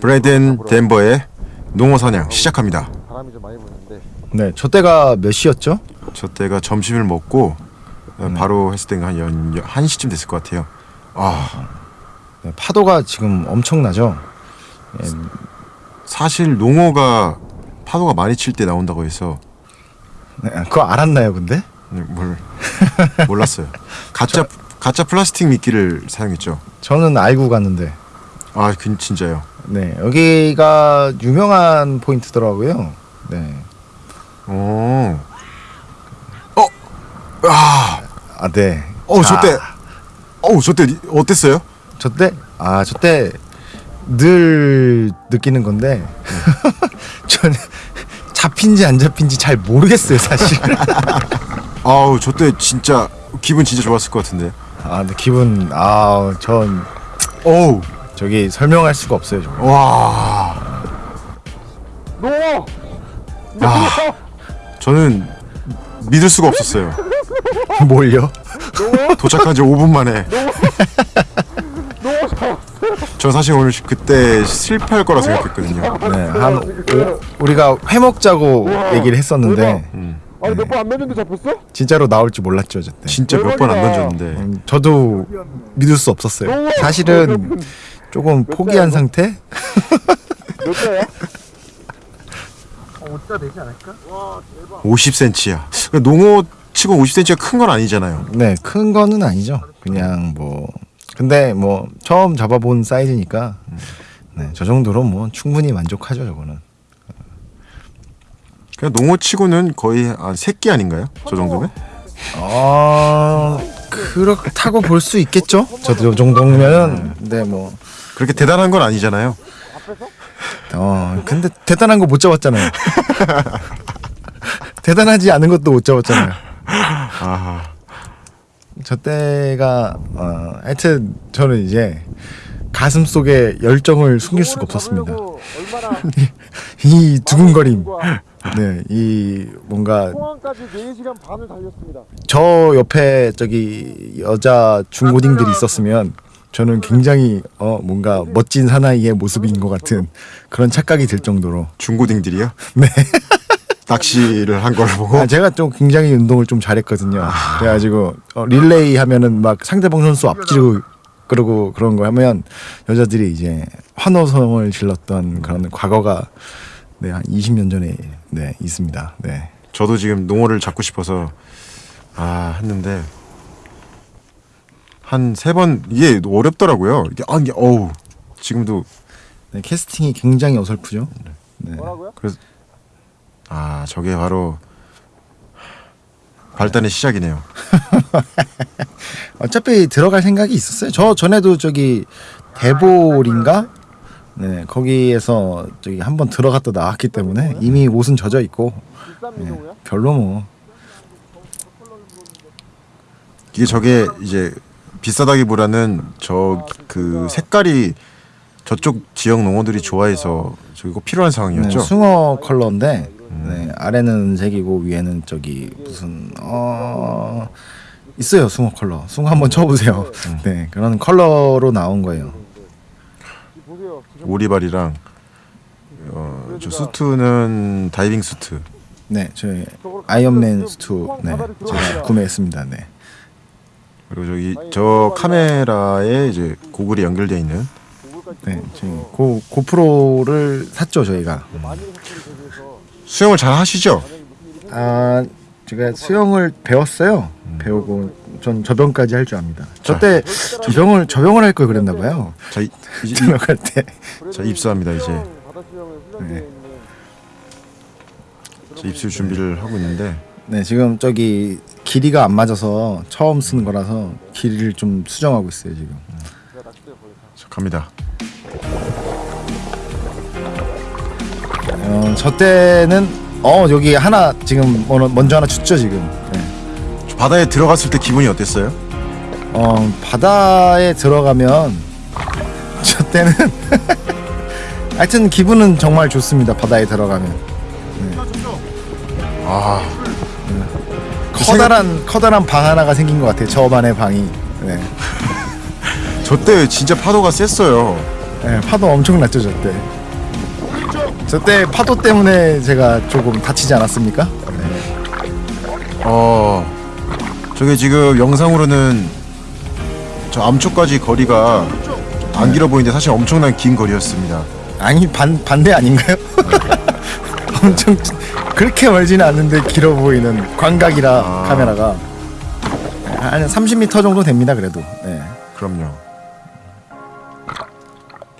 브라이든 덴버의 농어 사냥 시작합니다. 바람이 좀 많이 부는데 네, 저 때가 몇 시였죠? 저 때가 점심을 먹고 어, 바로 했을 때가 한 연, 연, 1시쯤 됐을 것 같아요. 아, 네, 파도가 지금 엄청나죠. 예, 사실 농어가 파도가 많이 칠 때 나온다고 해서 네, 그거 알았나요, 근데? 네, 뭘 몰랐어요. 가짜 가짜 플라스틱 미끼를 사용했죠. 저는 알고 갔는데. 아, 그 진짜요. 네, 여기가 유명한 포인트더라고요. 네. 오. 어. 아. 아, 네. 어, 자, 저때 어우, 저때 어땠어요? 저 때? 아, 저때 늘 느끼는 건데. 저는 잡힌지 안 잡힌지 잘 모르겠어요, 사실. 아우, 저때 진짜 기분 진짜 좋았을 것 같은데. 아, 근데 기분 아, 전 어우. 저기 설명할 수가 없어요, 정말. 와. 노! 아. 저는 믿을 수가 없었어요. 뭘요? 도착한 지 5분 만에. 저 사실 오늘 그때 실패할 거라 생각했거든요. 네, 한 오, 우리가 회 먹자고 얘기를 했었는데 음. 아니 몇번안 맺는데 잡혔어? 진짜로 나올 줄 몰랐죠, 저때. 진짜 몇 번 안 던졌는데. 음, 저도 믿을 수 없었어요. 사실은 조금 포기한 상태? 몇 자야? 50cm야. 농어 치고 50cm가 큰 건 아니잖아요. 네, 큰 거는 아니죠. 그냥 뭐 근데 뭐 처음 잡아본 사이즈니까 네, 저 정도로 뭐 충분히 만족하죠, 저거는. 그냥 농어 치고는 거의 한 새끼 아닌가요? 저 정도면? 어, 그렇다고 볼 수 있겠죠. 저 정도면 네, 뭐 그렇게 대단한 건 아니잖아요. 어, 근데 대단한 거 못 잡았잖아요. 대단하지 않은 것도 못 잡았잖아요. 아, 저 때가 어, 하여튼 저는 이제 가슴 속에 열정을 숨길 수가 없었습니다. 이 두근거림, 네, 이 뭔가 포항까지 4시간 반을 달렸습니다. 저 옆에 저기 여자 중고딩들이 있었으면 저는 굉장히 어 뭔가 멋진 사나이의 모습인 것 같은 그런 착각이 들 정도로 중고딩들이요? 네. 낚시를 한 걸 보고 아, 제가 좀 굉장히 운동을 좀 잘했거든요. 그래가지고 어, 릴레이 하면은 막 상대방 선수 앞지르고 그러고 그런 거 하면 여자들이 이제 환호성을 질렀던 그런 과거가 네, 한 20년 전에 네, 있습니다. 네. 저도 지금 농어를 잡고 싶어서 아 했는데 한 세 번 이게 어렵더라고요. 이게 아 이게 어우 지금도 네, 캐스팅이 굉장히 어설프죠. 네. 뭐라고요? 그래서 아 저게 바로 발단의 시작이네요. 어차피 들어갈 생각이 있었어요. 저 전에도 저기 대볼인가? 네, 거기에서 저기 한번 들어갔다 나왔기 때문에 이미 옷은 젖어 있고 민호야? 별로 뭐 이게 저게 이제 비싸다기보다는 저 그 색깔이 저쪽 지역 농어들이 좋아해서 저기 꼭 필요한 네, 상황이었죠. 숭어 컬러인데 네, 아래는 색이고 위에는 저기 무슨 어 있어요 숭어 컬러. 숭어 한번 쳐보세요. 네 그런 컬러로 나온 거예요. 오리발이랑 어, 저 수트는 다이빙 수트. 네 저희 아이언맨 수트 네 제가 구매했습니다. 네. 그리고 저기 저 카메라에 이제 고글이 연결되어 있는 네, 지금 고 고프로를 샀죠 저희가. 수영을 잘 하시죠? 아 제가 수영을 배웠어요. 배우고 전 저병까지 할 줄 압니다. 저 때 저병을 저병을 할 걸 그랬나 봐요. 자, 이, 이, 들어갈 때. 자 입수합니다 이제. 네. 저 입수 준비를 하고 있는데 네 지금 저기 길이가 안 맞아서 처음 쓰는 거라서 길이를 좀 수정하고 있어요 지금. 자, 갑니다. 어, 저 때는 어 여기 하나 지금 뭐- 먼저 하나 줬죠 지금. 네. 저 바다에 들어갔을 때 기분이 어땠어요? 어 바다에 들어가면 저 때는 하여튼 기분은 정말 좋습니다 바다에 들어가면 아 커다란 커다란 방 하나가 생긴 것 같아요 저만의 방이 네. 저때 진짜 파도가 셌어요. 네, 파도 엄청 났죠 저때. 저때 파도 때문에 제가 조금 다치지 않았습니까? 어 저게 지금 영상으로는 저 암초까지 거리가 안 길어 보이는데 사실 엄청난 긴 거리였습니다. 아니 반 반대 아닌가요? 엄청 찌- 그렇게 멀지는 않는데 길어 보이는 광각이라 아. 카메라가 네, 한 30m 정도 됩니다 그래도. 네. 그럼요.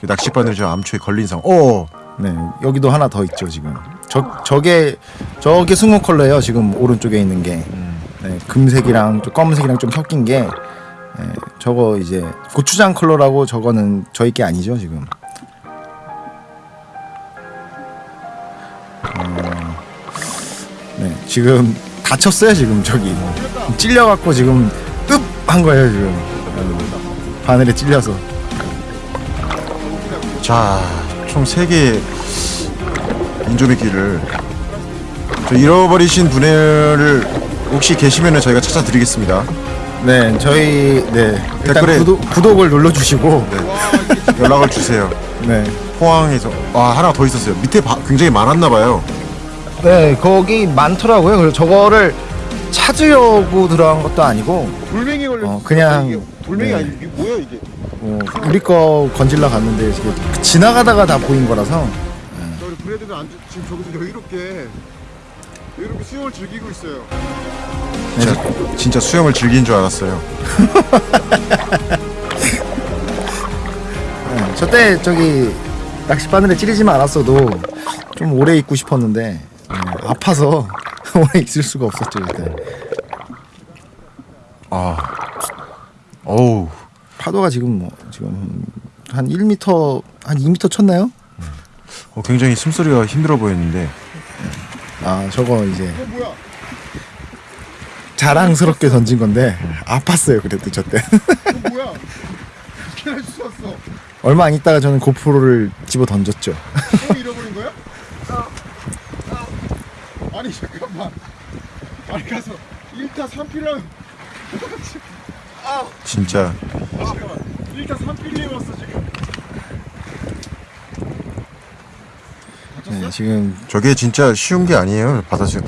그 낚싯바늘 저 암초에 걸린 상황. 어네 여기도 하나 더 있죠 지금. 저 저게 저게 승호 컬러예요 지금 오른쪽에 있는 게. 네, 금색이랑 좀 검은색이랑 좀 섞인 게 네, 저거 이제 고추장 컬러라고 저거는 저희 게 아니죠 지금. 어, 네 지금 다쳤어요 지금 저기 찔려갖고 지금 뜹한 거예요 지금 어, 바늘에 찔려서. 자, 총 3개의 인조미끼를 저 잃어버리신 분을 혹시 계시면 저희가 찾아드리겠습니다. 네, 저희 네 댓글에- 구독, 구독을 눌러주시고 연락을 주세요. 네. 포항에서 와 하나 더 있었어요. 밑에 바- 굉장히 많았나 봐요. 네, 거기 많더라고요. 그래서 저거를 찾으려고 들어간 것도 아니고 돌멩이 걸려. 어, 그냥- 돌멩이 네. 아니 이게 뭐야 이게? 어, 우리 거 건질러 갔는데 이게 지나가다가 다 보인 거라서 자, 우리 브레드는 안, 지금 저기서 여유롭게 여유롭게 수영을 즐기고 있어요. 진짜, 진짜 수영을 즐긴 줄 알았어요. 네, 저때 저기 낚싯바늘에 찌르지만 않았어도 좀 오래 있고 싶었는데 네, 아파서 오래 있을 수가 없었죠 그때. 아, 어우, 파도가 지금 뭐 지금 한 1m 한 2m 쳤나요? 어, 굉장히 숨소리가 힘들어 보였는데 아 저거 이제 어? 자랑스럽게 던진 건데 아팠어요 그래도 저때 어 뭐야? 수 없어? 얼마 안 있다가 저는 고프로를 집어 던졌죠 또 잃어버린 거야? 아니 잠깐만. 아니 가서 1타 3필이랑 진짜 아 잠깐만 1타 3필이 왔어 지금. 네, 지금 저게 진짜 쉬운 게 아니에요. 바다수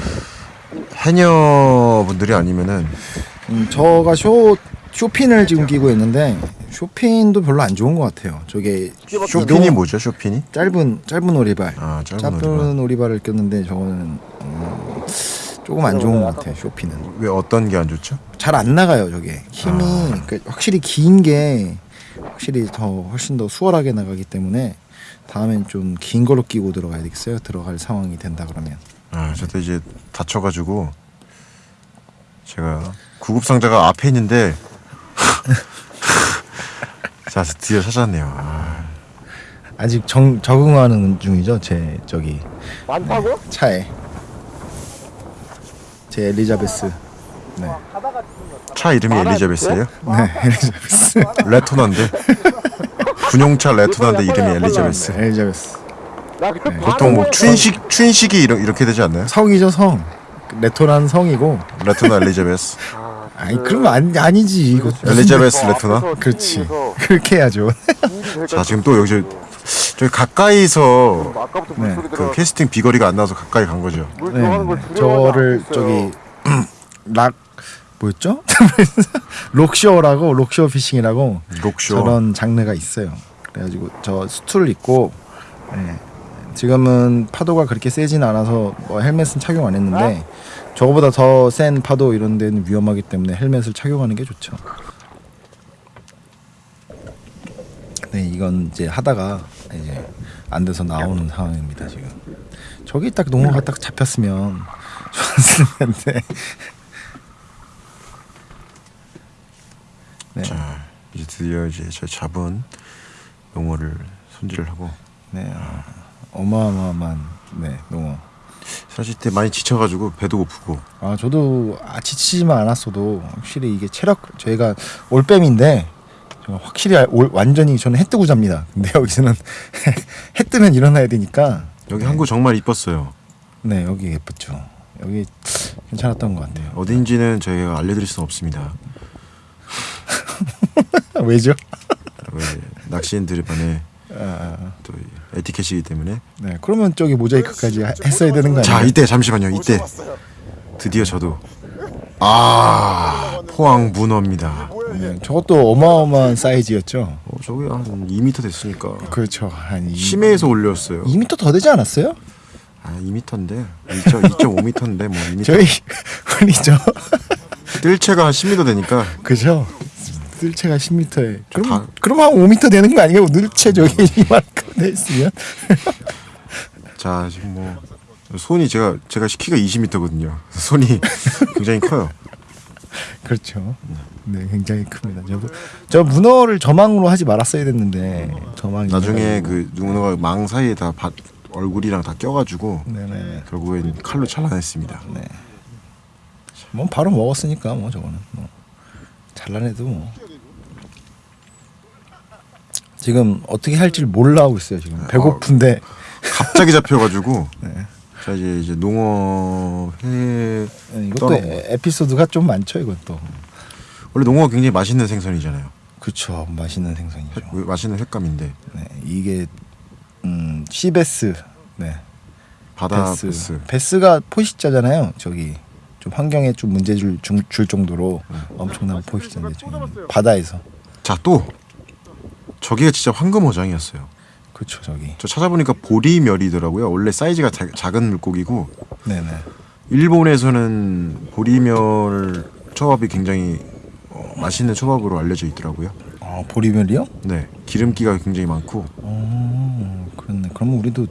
해녀 분들이 아니면은 음, 저가 쇼 쇼핀을 지금 끼고 있는데 쇼핀도 별로 안 좋은 것 같아요 저게 쇼핀이 뭐죠? 쇼핀이? 짧은 짧은 오리발 아 짧은 짧은 오리발. 오리발을 꼈는데 저거는 음, 조금 안 좋은 것 같아요 쇼핀은 왜 어떤 게 안 좋죠? 잘 안 나가요 저게 힘이 아. 그 확실히 긴 게 확실히 더 훨씬 더 수월하게 나가기 때문에 다음엔 좀 긴 걸로 끼고 들어가야 되겠어요 들어갈 상황이 된다 그러면 아 저도 이제 다쳐가지고 제가 구급 상자가 앞에 있는데 자 드디어 찾았네요. 아, 아직 정, 적응하는 중이죠 제 저기 많다고? 차에 제 엘리자베스. 네, 차 이름이 엘리자베스예요? 네 엘리자베스. 레토나인데? 군용차 레토나인데 이름이 엘리자베스. 네, 엘리자베스. 나 그래 보통 뭐 춘식 춘식이 이러, 이렇게 되지 않나요? 성이죠 성. 레토라는 성이고. 레토나 엘리자베스. 아니 그러면 아니, 아니지 이거. 엘리자베스 레토나. 그렇지. 그렇게 해야죠. 자 지금 또 여기 저- 저기 가까이서 아까부터 네, 그. 캐스팅 비거리가 안 나와서 가까이 간 거죠. 물 네, 네. 저를 저기. 락 뭐였죠? 록쇼라고 록쇼 피싱이라고 록쇼. 저런 장르가 있어요. 그래가지고 저 수트를 입고 네. 지금은 파도가 그렇게 세진 않아서 뭐 헬멧은 착용 안 했는데 저거보다 더 센 파도 이런 데는 위험하기 때문에 헬멧을 착용하는 게 좋죠. 네, 이건 이제 하다가 이제 안 돼서 나오는 상황입니다 지금. 저기 딱 농어가 딱 잡혔으면 좋았을 텐데. 네. 자 이제 드디어 이제 저 잡은 용어를 손질을 하고 네, 아, 어마어마한 네 농어. 사실 때 많이 지쳐가지고 배도 고프고 아 저도 아, 지치지만 않았어도 확실히 이게 체력 저희가 올빼미인데 확실히 알- 올, 완전히 저는 해 뜨고 잡니다. 근데 여기서는 해 뜨면 일어나야 되니까 여기 항구 정말 이뻤어요. 네 여기 예뻤죠. 여기 괜찮았던 것 같아요. 어딘지는 저희가 알려드릴 수는 없습니다. 왜죠? 왜 낚시인들의 반에 아, 또이 에티켓이기 때문에. 네. 그러면 저기 모자이크까지 하- 했어야 되는 거 자? 이때 잠시만요. 이때 드디어 저도 아 포항 문어입니다. 네, 저것도 어마어마한 사이즈였죠. 어, 저기 한 2m 됐으니까 그렇죠. 한 2, 심해에서 올렸어요. 2m 더 되지 않았어요? 아 2m인데 2.5m인데 뭐 2m. 저희 저 뜰채가 한 10m 되니까 그죠? 늘체가 10m에 그럼 다- 그럼 한 5m 되는 거 아니에요? 늘체 저기 이만큼 돼 있으면 자 지금 뭐 손이 제가 제가 키가 20m거든요. 손이 굉장히 커요. 그렇죠. 네, 굉장히 큽니다. 저, 저 문어를 저망으로 하지 말았어야 됐는데 저망이 나중에 그 누군가가 망 사이에 다 바, 얼굴이랑 다 껴가지고 네네. 결국엔 칼로 잘라냈습니다. 네. 뭐 바로 먹었으니까 뭐 저거는 뭐 잘라내도 뭐 지금 어떻게 할지 몰라 하고 있어요 지금 배고픈데 갑자기 잡혀가지고 네. 자 이제 이제 농어 회 네, 이것도 떠나- 에- 에피소드가 좀 많죠 이것도. 원래 농어가 굉장히 맛있는 생선이잖아요. 그렇죠 맛있는 생선이죠. 회- 맛있는 횟감인데. 네, 이게 음 시베스. 네. 바다 베스. 베스. 베스가 포식자잖아요. 저기. 좀 환경에 좀 문제 줄, 줄, 줄 정도로 엄청난 포식자인데 바다에서. 자 또. 저기가 진짜 황금어장이었어요. 그렇죠 저기 저 찾아보니까 보리멸이더라고요. 원래 사이즈가 자- 작은 물고기고 네네 일본에서는 보리멸 초밥이 굉장히 어, 맛있는 초밥으로 알려져 있더라고요. 어 보리멸이요? 네, 기름기가 굉장히 많고 어 그렇네. 그러면 우리도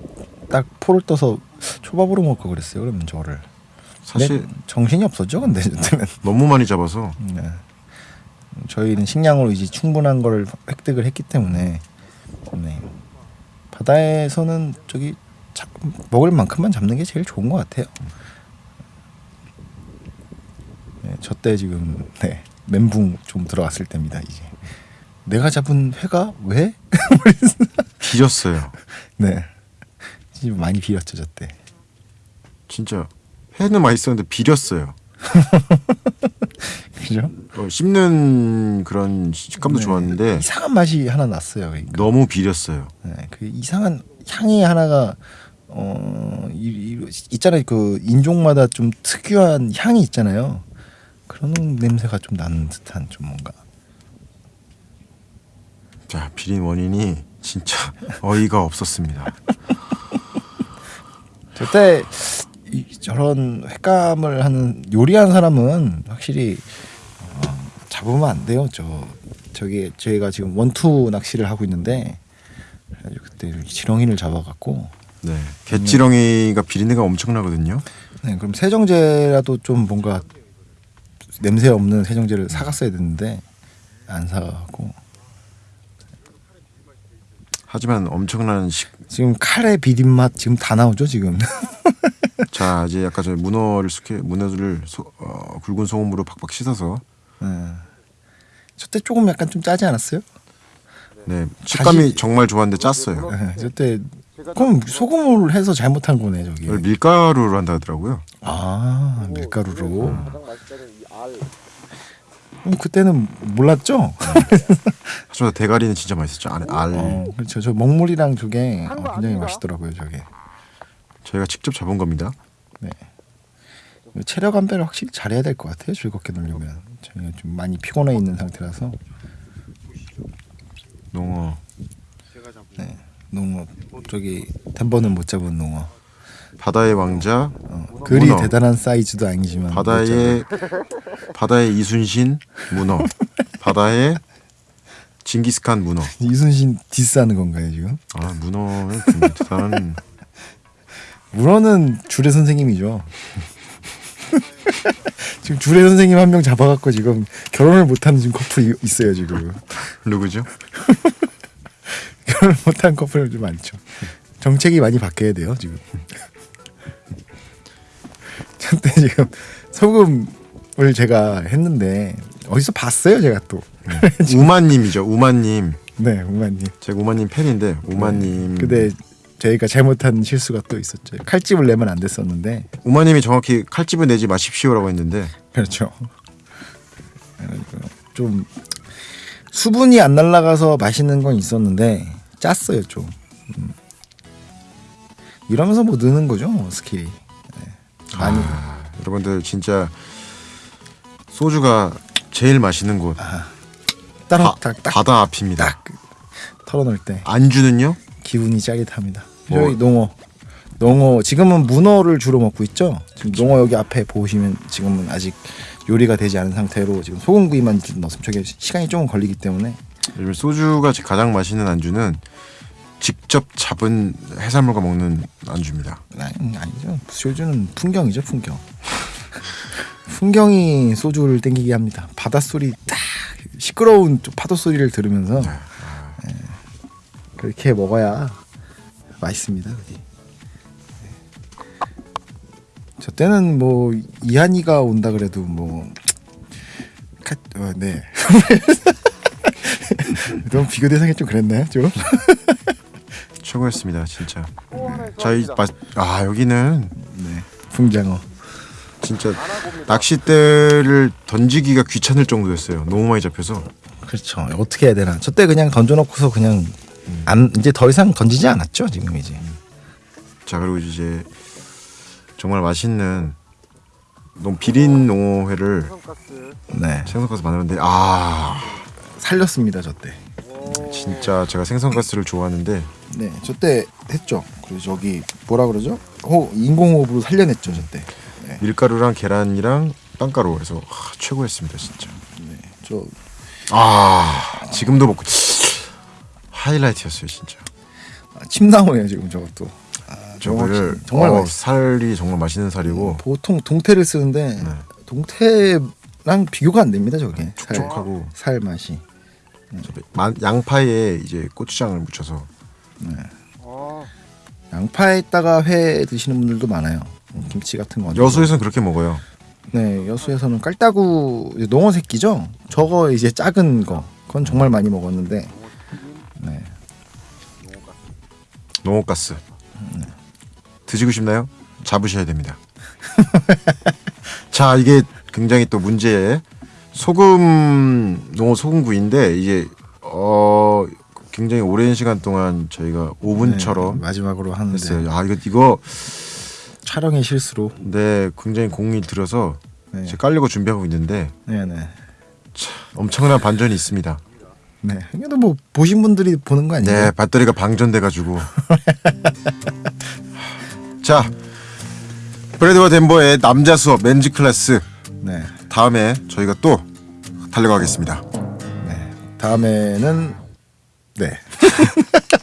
딱 포를 떠서 초밥으로 먹을 거 그랬어요. 그러면 저를 사실 네, 정신이 없었죠. 근데 저때는 너무 많이 잡아서 네. 저희는 식량으로 이제 충분한 걸 획득을 했기 때문에 네. 바다에서는 저기 잡, 먹을 만큼만 잡는 게 제일 좋은 것 같아요. 네, 저때 지금 네, 멘붕 좀 들어갔을 때입니다. 이제 내가 잡은 회가 왜? 비렸어요. 네, 진짜 많이 비렸죠 저때. 진짜 회는 맛있었는데 비렸어요. 그죠? 어, 씹는 그런 식감도 네, 좋았는데 이상한 맛이 하나 났어요. 그러니까. 너무 비렸어요. 네, 그 이상한 향이 하나가 어 이, 이, 있잖아요 그 인종마다 좀 특유한 향이 있잖아요 그런 냄새가 좀 나는 듯한 좀 뭔가 자 비린 원인이 진짜 어이가 없었습니다. 저때 이, 저런 횟감을 하는 요리하는 사람은 확실히 어, 잡으면 안 돼요 저 저기 저희가 지금 원투 낚시를 하고 있는데 그때 지렁이를 잡아갖고 네, 갯지렁이가 비린내가 엄청나거든요. 네, 그럼 세정제라도 좀 뭔가 냄새 없는 세정제를 사갔어야 됐는데 안 사가고 하지만 엄청난 식. 지금 칼의 비린 맛 지금 다 나오죠 지금. 자 이제 약간 저 문어를 숙해 문어를 소, 어, 굵은 소금으로 팍팍 씻어서 네. 저때 조금 약간 좀 짜지 않았어요? 네 식감이 다시- 정말 좋았는데 짰어요. 네, 저때 그럼 소금을 해서 잘못한 거네 저기. 밀가루로 한다 하더라고요. 아 밀가루로. 음, 그때는 몰랐죠. 하지만 대가리는 진짜 맛있었죠. 안에 알 어, 그렇죠. 저 먹물이랑 저게 어, 굉장히 맛있더라고요 저게. 저희가 직접 잡은 겁니다. 네. 체력 안배를 확실히 잘해야 될 것 같아요. 즐겁게 놀려면 저희가 좀 많이 피곤해 있는 상태라서 농어 네. 농어 저기 덴버는 못 잡은 농어. 바다의 왕자 어, 그리 문어. 대단한 사이즈도 아니지만 못 바다의 바다의 이순신 문어 바다의 징기스칸 문어 이순신 디스하는 건가요 지금? 아 문어는 대단한 문어는 주례 선생님이죠. 지금 주례 선생님 한 명 잡아갖고 지금 결혼을 못하는 지금 커플이 있어요 지금. 누구죠? 결혼을 못한 커플 좀 많죠. 정책이 많이 바뀌어야 돼요 지금. 저때 지금 소금을 제가 했는데 어디서 봤어요 제가 또. 우마님이죠 우마님 네 우마님. 제가 우마님 팬인데 우마님 근데 저희가 잘못한 실수가 또 있었죠. 칼집을 내면 안 됐었는데 우마님이 정확히 칼집을 내지 마십시오라고 했는데 그렇죠. 좀 수분이 안 날아가서 맛있는 건 있었는데 짰어요 좀. 음. 이러면서 뭐 느는 거죠 뭐 스킬이. 네. 많이 아, 여러분들 진짜 소주가 제일 맛있는 곳 따라 바, 딱, 딱, 바다 앞입니다. 딱 털어놓을 때 안주는요? 기분이 짜릿합니다. 뭐- 저희 농어, 농어 지금은 문어를 주로 먹고 있죠. 지금 농어 여기 앞에 보시면 지금은 아직 요리가 되지 않은 상태로 지금 소금구이만 좀 넣었으면 저게 시간이 조금 걸리기 때문에 요즘 소주가 가장 맛있는 안주는 직접 잡은 해산물과 먹는 안주입니다. 아니, 아니죠. 소주는 풍경이죠, 풍경. 풍경이 소주를 땡기게 합니다. 바닷소리 딱 시끄러운 좀 파도 소리를 들으면서 예, 그렇게 먹어야 맛있습니다. 그게. 네. 저 때는 뭐 이한이가 온다 그래도 뭐 카, 어, 네. 너무 비교 대상이 좀 그랬나요, 좀? 최고였습니다, 진짜. 저희 맛, 아 여기는 네. 풍장어. 진짜 낚싯대를 던지기가 귀찮을 정도였어요. 너무 많이 잡혀서. 그렇죠. 어떻게 해야 되나? 저 때 그냥 던져놓고서 그냥 안 이제 더 이상 던지지 않았죠. 지금 이제. 자 그리고 이제 정말 맛있는 너무 비린 농어회를 네. 생선가스 만드는데 아 살렸습니다. 저 때. 진짜 제가 생선가스를 좋아하는데 네. 저 때 했죠. 그리고 저기 뭐라 그러죠? 호 인공호흡으로 살려냈죠. 저 때. 네. 밀가루랑 계란이랑 빵가루 해서 아, 최고였습니다 진짜. 저아 지금도 먹고 하이라이트였어요 진짜. 아, 침 나오네요 지금 저것도. 아, 저거를 정말, 어. 살이 정말 맛있는 살이고 보통 동태를 쓰는데 네. 동태랑 비교가 안 됩니다. 저게. 살, 촉촉하고 살 맛이. 마- 양파에 이제 고추장을 묻혀서 양파에다가 회 드시는 분들도 많아요. 음, 김치 같은 거. 여수에서는 그렇게 먹어요. 네, 여수에서는 깔따구 농어 새끼죠. 저거 이제 작은 거. 그건 정말 많이 먹었는데. 네. 농어가스 드시고 싶나요? 잡으셔야 됩니다. 자 이게 굉장히 또 문제 소금 농어 소금구이인데 이게 어 굉장히 오랜 시간 동안 저희가 오븐처럼 네, 마지막으로 하는데 했어요. 아 이거 이거 촬영의 실수로. 네 굉장히 공이 들어서 네. 이제 깔려고 준비하고 있는데 네, 네. 엄청난 반전이 있습니다. 네. 그래도 뭐 보신 분들이 보는 거 아니에요? 네 배터리가 방전돼 가지고 자 브래드와 덴버의 남자 수업 맨즈 클래스 네. 다음에 저희가 또 달려가겠습니다. 네. 다음에는 네.